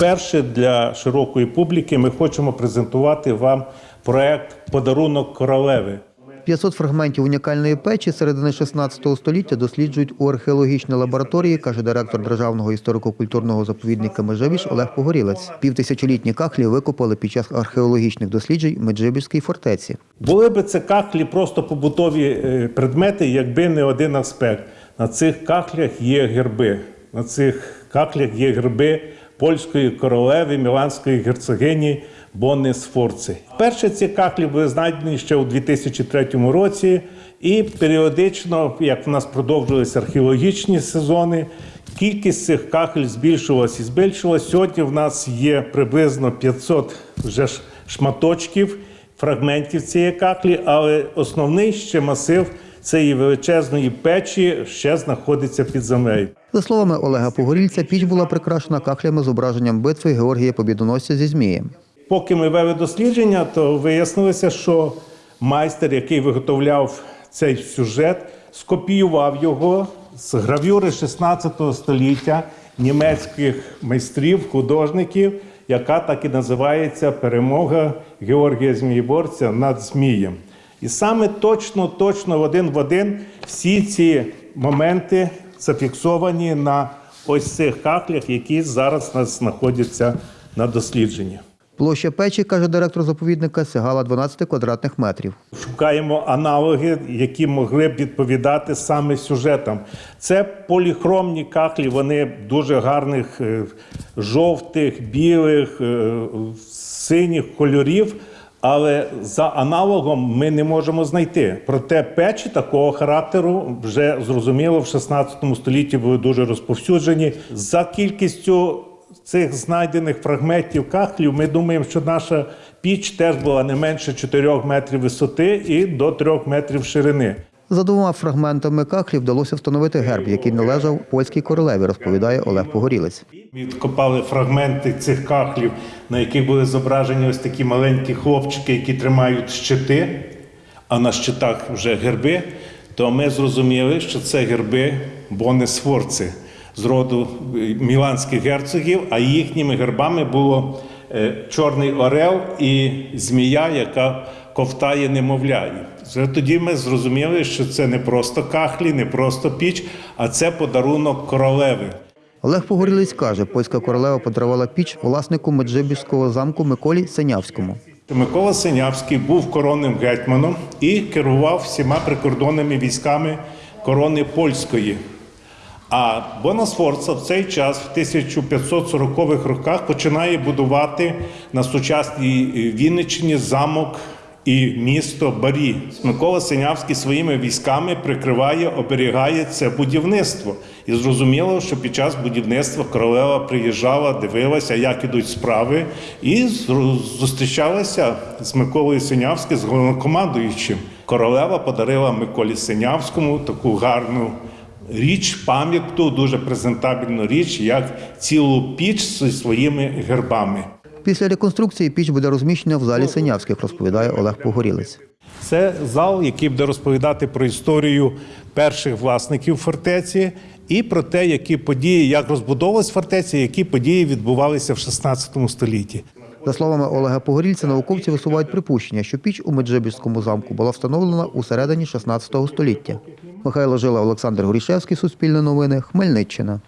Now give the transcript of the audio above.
Вперше для широкої публіки ми хочемо презентувати вам проект Подарунок королеви. 500 фрагментів унікальної печі середини 16 століття досліджують у археологічній лабораторії, каже директор Державного історико-культурного заповідника Межибіж Олег Погорілець. Півтисячолітні кахлі викопали під час археологічних досліджень в Меджибіжській фортеці. Були би це кахлі просто побутові е, предмети, якби не один аспект. На цих кахлях є герби. На цих кахлях є герби польської королеви, міланської герцогині Бонни Сфорци. Перші ці кахлі були знайдені ще у 2003 році, і періодично, як в нас продовжувалися археологічні сезони, кількість цих кахель збільшувалась і збільшувалась. Сьогодні в нас є приблизно 500 вже шматочків фрагментів цієї каклі, але основний ще масив цієї величезної печі ще знаходиться під землею. За словами Олега Погорільця, піч була прикрашена кахлями з зображенням битви Георгія Побідоносця зі Змієм. Поки ми вели дослідження, то вияснилося, що майстер, який виготовляв цей сюжет, скопіював його з гравюри 16 століття німецьких майстрів, художників, яка так і називається Перемога Георгія Змієборця над Змієм. І саме точно, точно в один в один всі ці моменти зафіксовані на ось цих каклях, які зараз у нас знаходяться на дослідженні. Площа печі, каже директор заповідника, сягала 12 квадратних метрів. Шукаємо аналоги, які могли б відповідати саме сюжетам. Це поліхромні кахлі, вони дуже гарних е, жовтих, білих, е, синіх кольорів. Але за аналогом ми не можемо знайти. Проте печі такого характеру вже зрозуміло в 16 столітті були дуже розповсюджені. За кількістю цих знайдених фрагментів кахлів, ми думаємо, що наша піч теж була не менше 4 метрів висоти і до 3 метрів ширини. За двома фрагментами кахлі вдалося встановити герб, який належав польській королеві, розповідає Олег Погорілець. Відкопали фрагменти цих кахлів, на яких були зображені ось такі маленькі хлопчики, які тримають щити, а на щитах вже герби. То ми зрозуміли, що це герби Бони Сфорци з роду міланських герцогів, а їхніми гербами було чорний орел і змія, яка ковтає немовля. Вже тоді ми зрозуміли, що це не просто кахлі, не просто піч, а це подарунок королеви. Олег Погорілець каже, польська королева подарувала піч власнику Меджибіжського замку Миколі Синявському. Микола Синявський був коронним гетьманом і керував всіма прикордонними військами корони польської. А Бонасфорца в цей час, в 1540-х роках, починає будувати на сучасній Вінниччині замок і місто Барі. Микола Синявський своїми військами прикриває, оберігає це будівництво. І зрозуміло, що під час будівництва королева приїжджала, дивилася, як ідуть справи, і зустрічалася з Миколою Синявським, з головнокомандуючим. Королева подарила Миколі Синявському таку гарну річ, пам'ятку, дуже презентабельну річ, як цілу піч зі своїми гербами. Після реконструкції піч буде розміщена в залі Синявських, розповідає Олег Погорілець. Це зал, який буде розповідати про історію перших власників фортеці і про те, які події, як розбудовувалась фортеця, які події відбувалися в 16 столітті. За словами Олега Погорільця, науковці висувають припущення, що піч у Меджибіжському замку була встановлена у середині 16 століття. Михайло Жила, Олександр Горішевський, Суспільне новини, Хмельниччина.